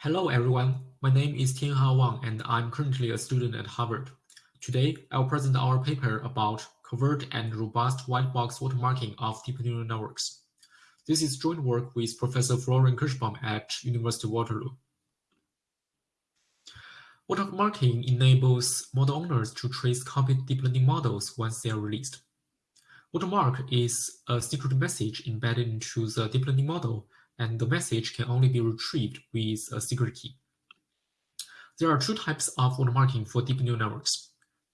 Hello everyone, my name is Tianhao Wang and I'm currently a student at Harvard. Today, I'll present our paper about covert and robust white box watermarking of deep neural networks. This is joint work with Professor Florian Kerschbaum at University of Waterloo. Watermarking enables model owners to trace copied deep learning models once they are released. Watermark is a secret message embedded into the deep learning model and the message can only be retrieved with a secret key. There are two types of watermarking for deep neural networks,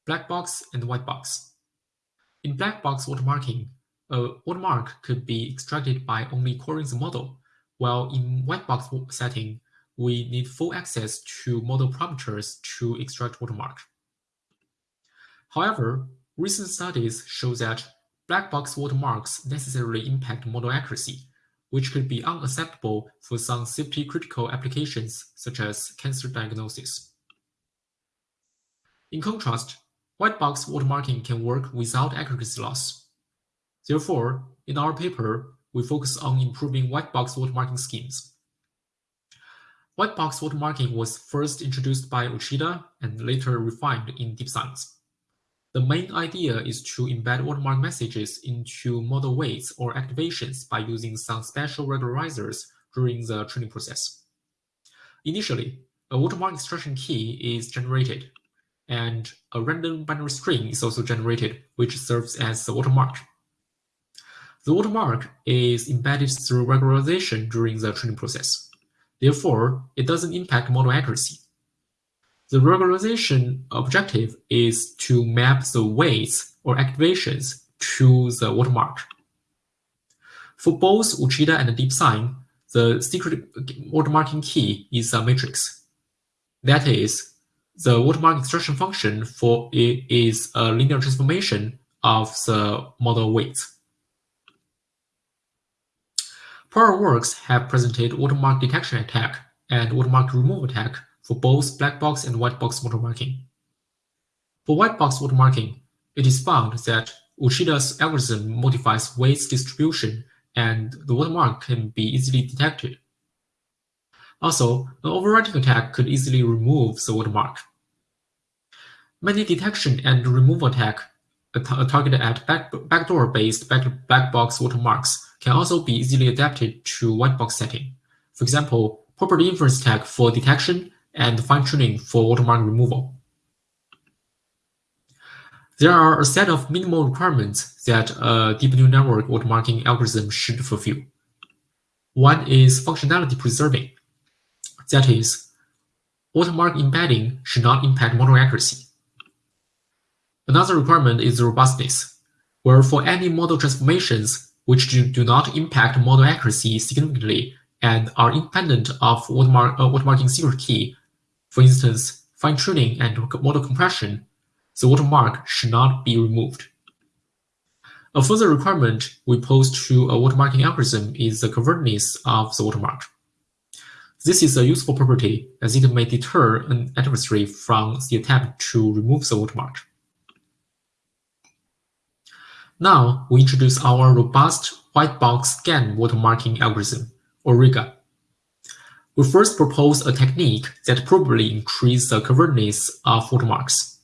black box and white box. In black box watermarking, a watermark could be extracted by only querying the model, while in white box setting, we need full access to model parameters to extract watermark. However, recent studies show that black box watermarks necessarily impact model accuracy, which could be unacceptable for some safety-critical applications such as cancer diagnosis. In contrast, white box watermarking can work without accuracy loss. Therefore, in our paper, we focus on improving white box watermarking schemes. White box watermarking was first introduced by Uchida and later refined in DeepSigns. The main idea is to embed watermark messages into model weights or activations by using some special regularizers during the training process. Initially, a watermark extraction key is generated, and a random binary string is also generated, which serves as the watermark. The watermark is embedded through regularization during the training process. Therefore, it doesn't impact model accuracy. The regularization objective is to map the weights or activations to the watermark. For both Uchida and DeepSign, the secret watermarking key is a matrix. That is, the watermark extraction function for it is a linear transformation of the model weights. Prior works have presented watermark detection attack and watermark removal attack for both black box and white box watermarking. For white box watermarking, it is found that Uchida's algorithm modifies weights distribution and the watermark can be easily detected. Also, an overwriting attack could easily remove the watermark. Many detection and removal attack targeted at back, backdoor-based back, black box watermarks can also be easily adapted to white box setting. For example, property inference attack for detection and fine-tuning for watermark removal. There are a set of minimal requirements that a deep neural network watermarking algorithm should fulfill. One is functionality preserving. That is, watermark embedding should not impact model accuracy. Another requirement is robustness, where for any model transformations which do, do not impact model accuracy significantly and are independent of watermark, uh, watermarking secret key, for instance, fine-tuning and model compression, the watermark should not be removed. A further requirement we pose to a watermarking algorithm is the covertness of the watermark. This is a useful property as it may deter an adversary from the attempt to remove the watermark. Now, we introduce our robust white box GAN watermarking algorithm, or RIGA. We first propose a technique that probably increases the covertness of watermarks.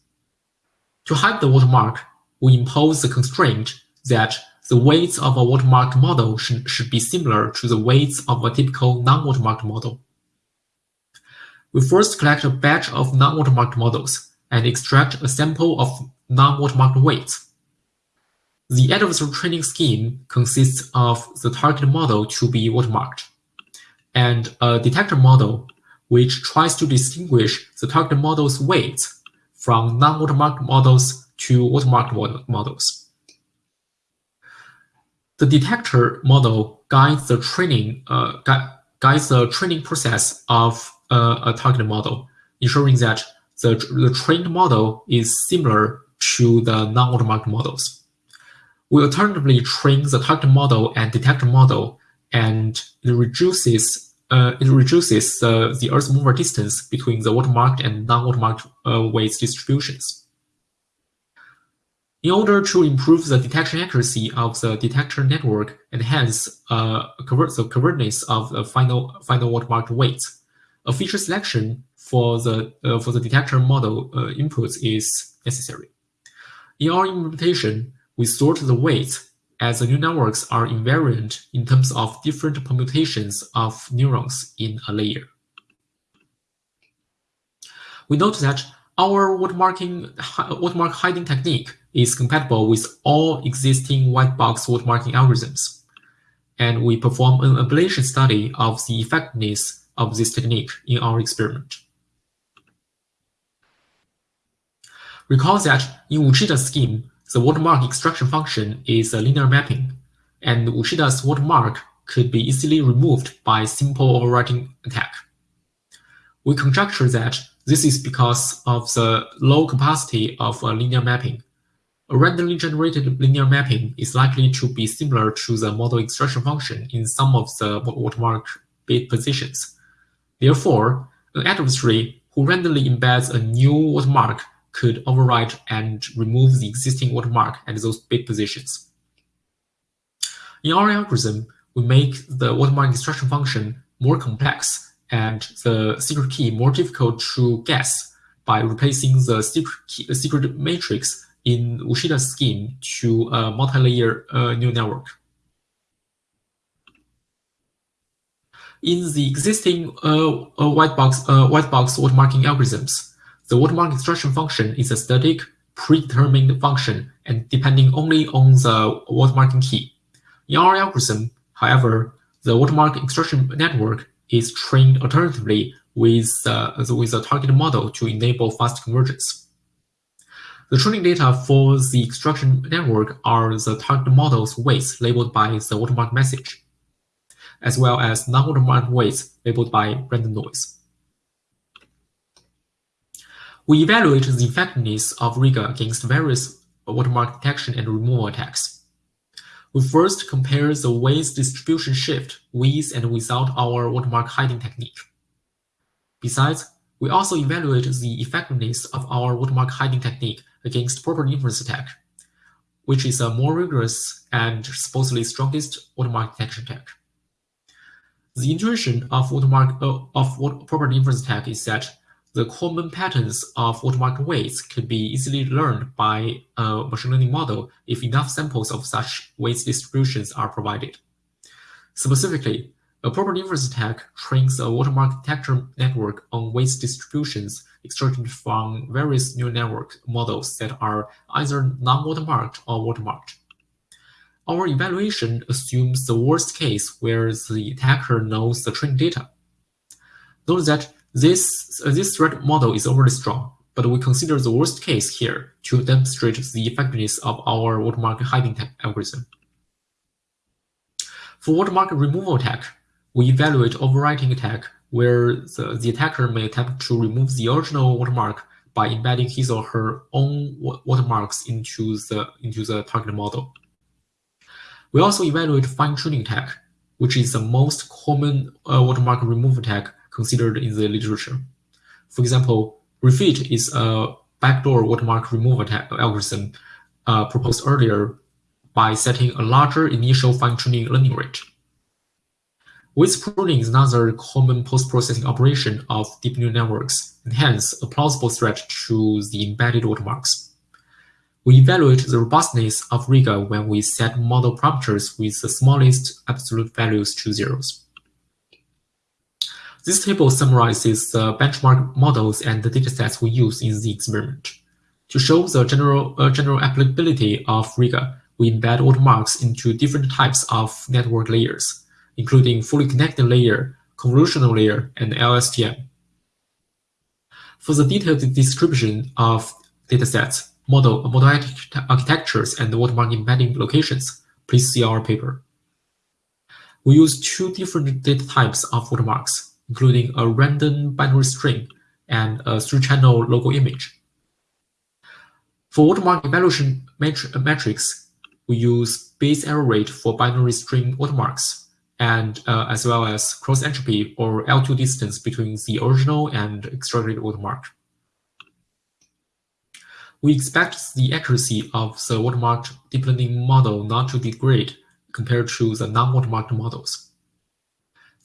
To hide the watermark, we impose the constraint that the weights of a watermarked model should, should be similar to the weights of a typical non-watermarked model. We first collect a batch of non-watermarked models and extract a sample of non-watermarked weights. The adversarial training scheme consists of the target model to be watermarked and a detector model which tries to distinguish the target model's weights from non-watermarked models to watermarked models. The detector model guides the training uh, guides the training process of uh, a target model, ensuring that the, the trained model is similar to the non-watermarked models. We alternatively train the target model and detector model, and it reduces uh, it reduces uh, the Earth mover distance between the watermarked and non-watermarked uh, weights distributions. In order to improve the detection accuracy of the detector network and hence uh, convert the covertness of the final, final watermarked weights, a feature selection for the uh, for the detector model uh, inputs is necessary. In our implementation, we sort the weights as the neural networks are invariant in terms of different permutations of neurons in a layer. We note that our watermarking watermark hiding technique is compatible with all existing white box watermarking algorithms, and we perform an ablation study of the effectiveness of this technique in our experiment. Recall that in Uchida's scheme, the watermark extraction function is a linear mapping, and Uchida's watermark could be easily removed by simple overwriting attack. We conjecture that this is because of the low capacity of a linear mapping. A randomly generated linear mapping is likely to be similar to the model extraction function in some of the watermark bit positions. Therefore, an adversary who randomly embeds a new watermark could overwrite and remove the existing watermark at those bit positions. In our algorithm, we make the watermark extraction function more complex and the secret key more difficult to guess by replacing the secret, key, secret matrix in Uchida's scheme to a multi-layer uh, neural network. In the existing uh, uh, white box uh, white box watermarking algorithms, the watermark extraction function is a static, predetermined function and depending only on the watermarking key. In our algorithm, however, the watermark extraction network is trained alternatively with, uh, with a target model to enable fast convergence. The training data for the extraction network are the target model's weights labeled by the watermark message, as well as non-watermark weights labeled by random noise. We evaluate the effectiveness of Riga against various watermark detection and removal attacks. We first compare the weight distribution shift with and without our watermark hiding technique. Besides, we also evaluate the effectiveness of our watermark hiding technique against property inference attack, which is a more rigorous and supposedly strongest watermark detection attack. The intuition of watermark uh, of property inference attack is that the common patterns of watermark weights can be easily learned by a machine learning model if enough samples of such weight distributions are provided. Specifically, a property inference attack trains a watermark detector network on weight distributions extracted from various neural network models that are either non-watermarked or watermarked. Our evaluation assumes the worst case where the attacker knows the training data. Note that this, uh, this threat model is overly strong, but we consider the worst case here to demonstrate the effectiveness of our watermark hiding algorithm. For watermark removal attack, we evaluate overwriting attack where the, the attacker may attempt to remove the original watermark by embedding his or her own watermarks into the, into the target model. We also evaluate fine-tuning attack, which is the most common uh, watermark removal attack considered in the literature. For example, refit is a backdoor watermark removal algorithm uh, proposed earlier by setting a larger initial fine-tuning learning rate. Weight pruning is another common post-processing operation of deep neural networks, and hence a plausible threat to the embedded watermarks. We evaluate the robustness of Riga when we set model parameters with the smallest absolute values to zeros. This table summarizes the benchmark models and the datasets we use in the experiment. To show the general, uh, general applicability of Riga, we embed watermarks into different types of network layers, including fully connected layer, convolutional layer, and LSTM. For the detailed description of datasets, model, model architectures, and watermark embedding locations, please see our paper. We use two different data types of watermarks, including a random binary string and a three-channel logo image. For watermark evaluation metrics, we use bit error rate for binary string watermarks, and uh, as well as cross entropy or L2 distance between the original and extracted watermark. We expect the accuracy of the watermarked deep learning model not to degrade compared to the non-watermarked models.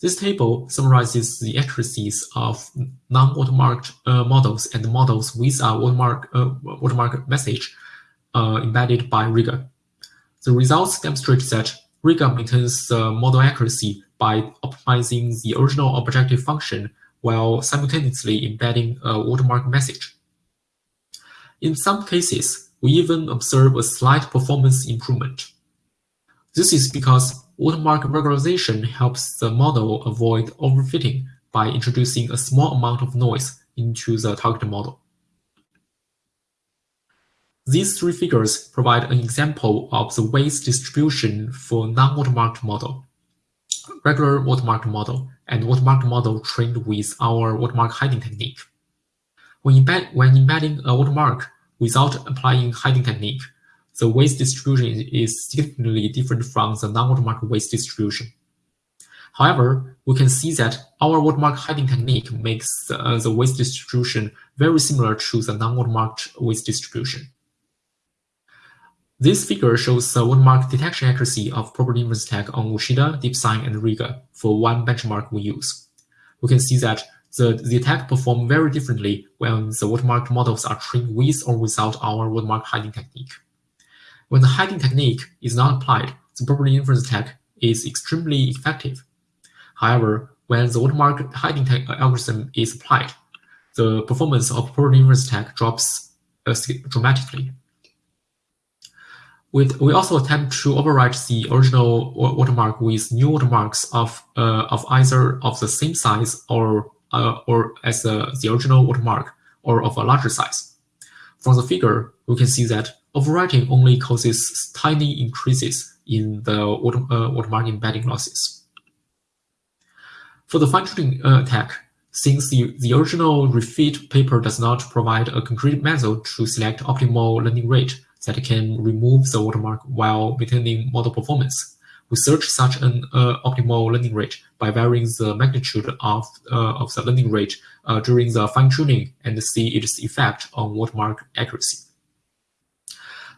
This table summarizes the accuracies of non-watermarked uh, models and models with a watermark, uh, watermark message uh, embedded by Riga. The results demonstrate that Riga maintains the model accuracy by optimizing the original objective function while simultaneously embedding a watermark message. In some cases, we even observe a slight performance improvement. This is because watermark regularization helps the model avoid overfitting by introducing a small amount of noise into the target model. These three figures provide an example of the weights distribution for non-watermarked model, regular watermarked model, and watermarked model trained with our watermark hiding technique. When, embed, when embedding a watermark without applying hiding technique, the weight distribution is significantly different from the non-watermark weight distribution. However, we can see that our watermark hiding technique makes uh, the weight distribution very similar to the non-watermarked weight distribution. This figure shows the watermark detection accuracy of property inference attack on Uchida, DeepSign, and Riga for one benchmark we use. We can see that the, the attack perform very differently when the watermark models are trained with or without our watermark hiding technique. When the hiding technique is not applied, the property inference attack is extremely effective. However, when the watermark hiding algorithm is applied, the performance of property inference attack drops uh, dramatically. We, we also attempt to overwrite the original watermark with new watermarks of uh, of either of the same size or uh, or as a, the original watermark or of a larger size. From the figure, we can see that overwriting only causes tiny increases in the uh, watermark embedding losses. For the fine-tuning uh, attack, since the, the original refit paper does not provide a concrete method to select optimal learning rate that can remove the watermark while maintaining model performance, we search such an uh, optimal learning rate by varying the magnitude of, uh, of the learning rate uh, during the fine-tuning and see its effect on watermark accuracy.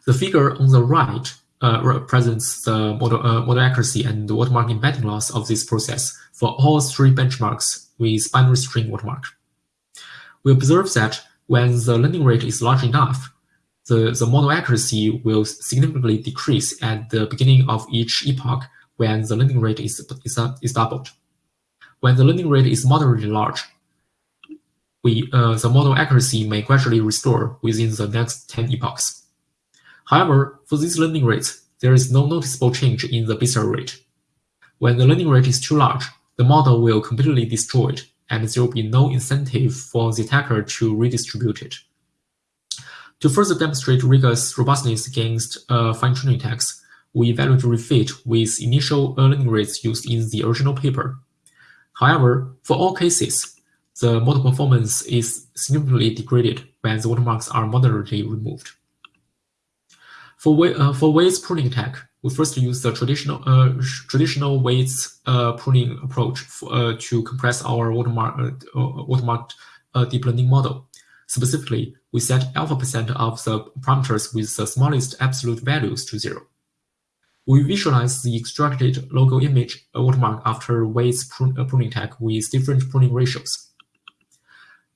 The figure on the right uh, represents the model, uh, model accuracy and the watermark embedding loss of this process for all three benchmarks with binary string watermark. We observe that when the learning rate is large enough, the, the model accuracy will significantly decrease at the beginning of each epoch when the learning rate is, is, is doubled. When the learning rate is moderately large, we, uh, the model accuracy may gradually restore within the next 10 epochs. However, for these learning rates, there is no noticeable change in the base rate. When the learning rate is too large, the model will completely destroy it, and there will be no incentive for the attacker to redistribute it. To further demonstrate Riga's robustness against uh, fine-tuning attacks, we evaluate refit with initial learning rates used in the original paper. However, for all cases, the model performance is significantly degraded when the watermarks are moderately removed. For, uh, for weights pruning attack, we first use the traditional uh, traditional weights uh, pruning approach for, uh, to compress our watermark uh, uh, watermarked deep learning model. Specifically, we set alpha percent of the parameters with the smallest absolute values to zero. We visualize the extracted logo image watermark after weights pruning attack with different pruning ratios.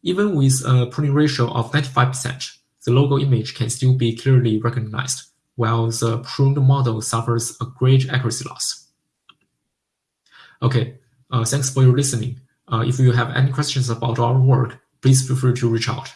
Even with a pruning ratio of 95%, the logo image can still be clearly recognized while the pruned model suffers a great accuracy loss. Okay, uh, thanks for your listening. Uh, if you have any questions about our work, please feel free to reach out.